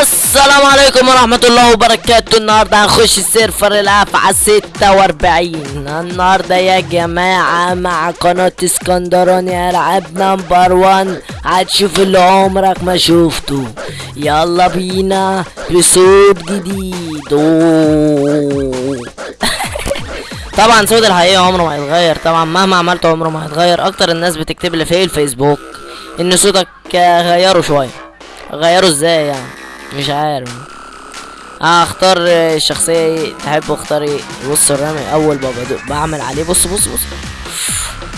السلام عليكم ورحمة الله وبركاته النهاردة هنخش ال server الأفعى ستة وأربعين النهاردة يا جماعة مع قناة اسكندراني ألعاب number one هتشوف اللي عمرك ما شفته يلا بينا بصوت جديد. طبعا صوت الحقيقة عمره ما هيتغير طبعا مهما عملته عمره ما هيتغير أكتر الناس بتكتب لي في الفيسبوك إن صوتك غيره شوية غيره إزاي يعني مش عارف. هختار الشخصية إيه تحب اختار إيه بص الرمي أول بدو بعمل عليه بص بص بص.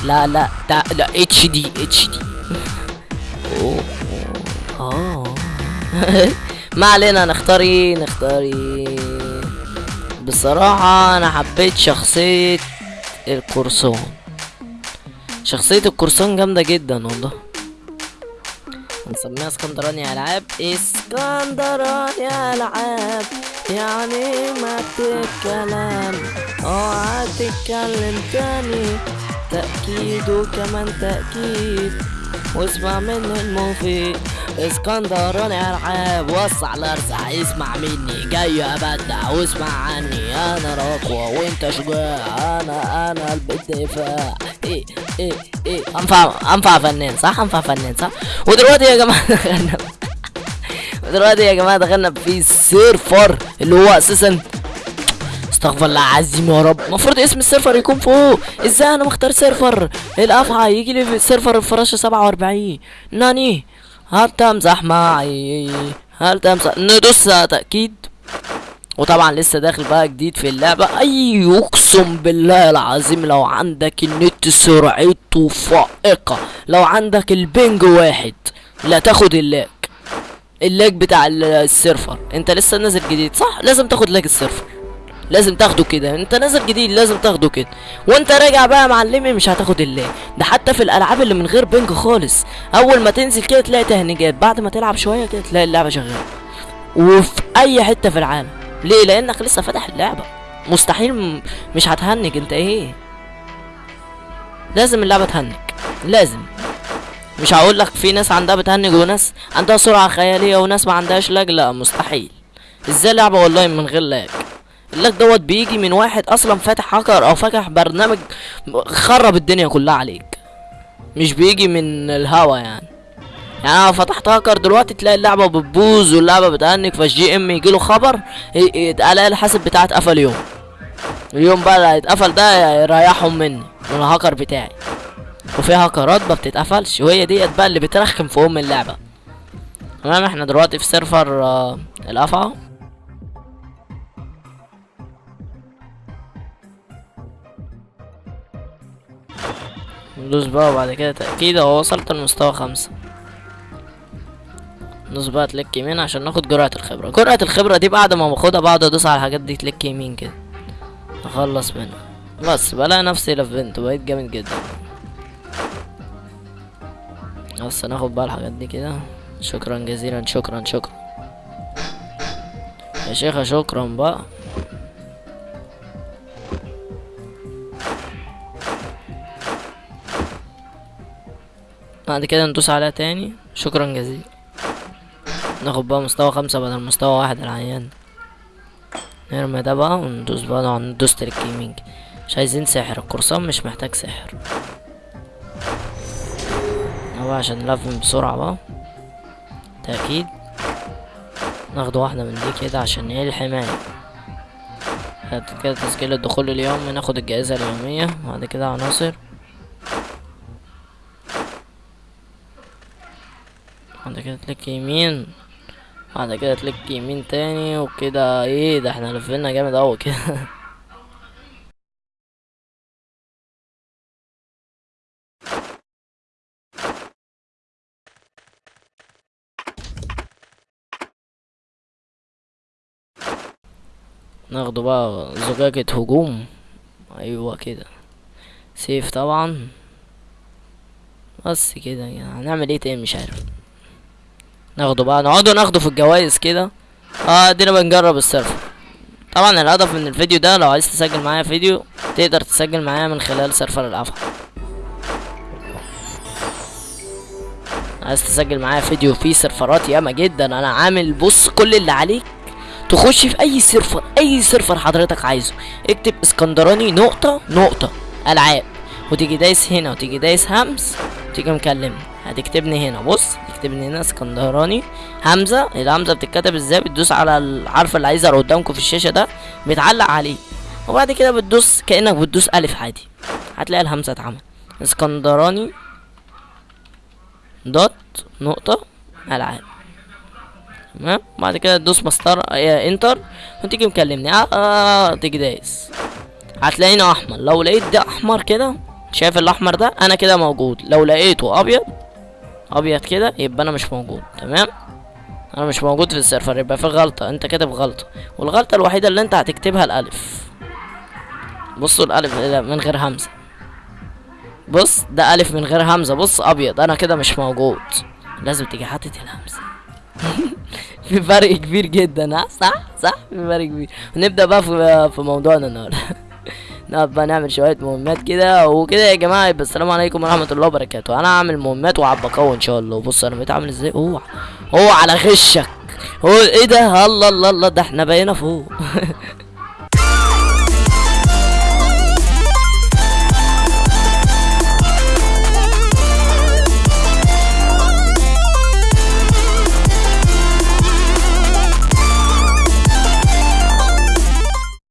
لا لا تع... لا HD HD أوه. آه. ما علينا نختار إيه نختار إيه بصراحة أنا حبيت شخصية القرصان شخصية القرصان جامدة جدا والله. هنسميها اسكندراني العاب اسكندراني العاب يعني ما تتكلم اوعى تتكلم تاني. تأكيد وكمان تأكيد واسمع مني المفيد. اسكندراني العاب وسع الأرزع اسمع مني. جاي ابدع واسمع عني. أنا رقوة وأنت شجاع. أنا أنا الدفاع إيه إيه إيه. أنفع أنفع فنان صح؟ أنفع فنان صح؟ ودلوقتي يا جماعة دخلنا دلوقتي يا جماعة دخلنا في ال server اللي هو أساسا. استغفر الله العظيم يا رب. المفروض اسم ال server يكون فوق. إزاي أنا مختار server؟ الافعى يجي لي server الفراشة 47 ناني. هل تمزح معي؟ هل تمزح؟ ندوس تأكيد. وطبعا لسه داخل بقى جديد في اللعبة. أي أقسم بالله العظيم لو عندك النت سرعته فائقة. لو عندك ال ping واحد لا تاخد ال lag. ال lag بتاع ال- server. أنت لسه نازل جديد صح؟ لازم تاخد lag ال server. لازم تاخده كده. انت نازل جديد لازم تاخده كده. وانت راجع بقى يا معلمي مش هتاخد ال lag ده حتى في الألعاب اللي من غير ping خالص. أول ما تنزل كده تلاقي تهنيجات. بعد ما تلعب شوية كده تلاقي اللعبة شغالة. وفي أي حتة في العالم. ليه؟ لأنك لسه فاتح اللعبة. مستحيل مش هتهنج. انت إيه؟ لازم اللعبة تهنج. لازم. مش هقول لك في ناس عندها بتهنج وناس عندها سرعة خيالية وناس ما عندهاش lag. لا مستحيل. إزاي لعبة والله من غير lag؟ ال lag دوت بيجي من واحد أصلا فاتح هاكر أو فاتح برنامج خرب الدنيا كلها عليك. مش بيجي من الهوا يعني. يعني أنا فتحت هاكر دلوقتي تلاقي اللعبة بتبوظ واللعبة بتهنج فال GM يجيله خبر الاقي الحاسب بتاعي اتقفل يوم. اليوم بقى اللي هيتقفل ده يريحهم مني من الهاكر بتاعي. وفي هاكرات ما بتتقفلش وهي ديت بقى اللي بترخم في أم اللعبة. تمام إحنا دلوقتي في سيرفر آه الافعى ندوس بقى وبعد كده تأكيد اهو وصلت لمستوى خمسة. ندوس بقى تلك يمين عشان ناخد جرعة الخبرة. جرعة الخبرة دي بعد ما باخدها بقعد ادوس على الحاجات دي تلك يمين كده. اخلص منها. بس بلاقي نفسي لفنت بقيت جامد جدا. بس ناخد بقى الحاجات دي كده. شكرا جزيلا شكرا شكرا. يا شيخة شكرا بقى. بعد كده ندوس عليها تاني. شكرا جزيلا. ناخد بقى مستوى خمسة بدل مستوى واحد العيان نرمي ده بقى وندوس بقى ندوس تريك كده. مش عايزين سحر القرصان مش محتاج سحر. اهو عشان نلفم بسرعة بقى. تأكيد ناخد واحدة من دي كده عشان إيه الحماية. بعد كده تسجيل الدخول اليومي ناخد الجائزة اليومية. بعد كده عناصر. بعد كده تلك يمين بعد كده تلك يمين تاني وكده إيه ده إحنا لفينا جامد أوي كده. ناخده بقى زجاجة هجوم. أيوه كده. سيف طبعا. بس كده يعني. هنعمل إيه تاني مش عارف. ناخده بقى نقعدوا ناخده في الجوايز كده. آه ادينا بنجرب ال server. طبعا الهدف من الفيديو ده لو عايز تسجل معايا فيديو تقدر تسجل معايا من خلال server الأفعى. عايز تسجل معايا فيديو فيه سيرفرات ياما جدا أنا عامل بص كل اللي عليك. تخش في أي server أي server حضرتك عايزه. اكتب اسكندراني نقطة نقطة ألعاب. وتيجي دايس هنا وتيجي دايس همس تيجي مكلمني. هتكتبني هنا. بص تكتبني هنا اسكندراني. همزة الهمزة بتتكتب إزاي؟ بتدوس على الحرف اللي هيظهر قدامكم في الشاشة ده بيتعلق عليه. وبعد كده بتدوس كأنك بتدوس ألف عادي. هتلاقي الهمزة اتعمل. اسكندراني dot نقطة ألعاب. تمام؟ بعد كده تدوس مسطرة آه، enter وتيجي مكلمني. آه, آه تيجي دايس. هتلاقيني أحمر. لو لقيت ده أحمر كده شايف الأحمر ده؟ أنا كده موجود. لو لقيته أبيض أبيض كده يبقى أنا مش موجود تمام؟ أنا مش موجود في السيرفر يبقى في غلطة أنت كاتب غلطة. والغلطة الوحيدة اللي أنت هتكتبها الألف. بصوا الألف من غير همزة. بص ده ألف من غير همزة. بص أبيض أنا كده مش موجود. لازم تيجي حاطط الهمزة. في فرق كبير جدا ها؟ صح؟ صح؟ في فرق كبير. نبدأ بقى في موضوعنا النهارده. نقعد بقى نعمل شوية مهمات كده وكده يا جماعة يبقى السلام عليكم ورحمة الله وبركاته. أنا هعمل مهمات وعبقاوي إن شاء الله. بص أنا بقيت عامل إزاي؟ أوعى أوعى على غشك. هو إيه ده؟ الله الله الله ده إحنا بقينا فوق.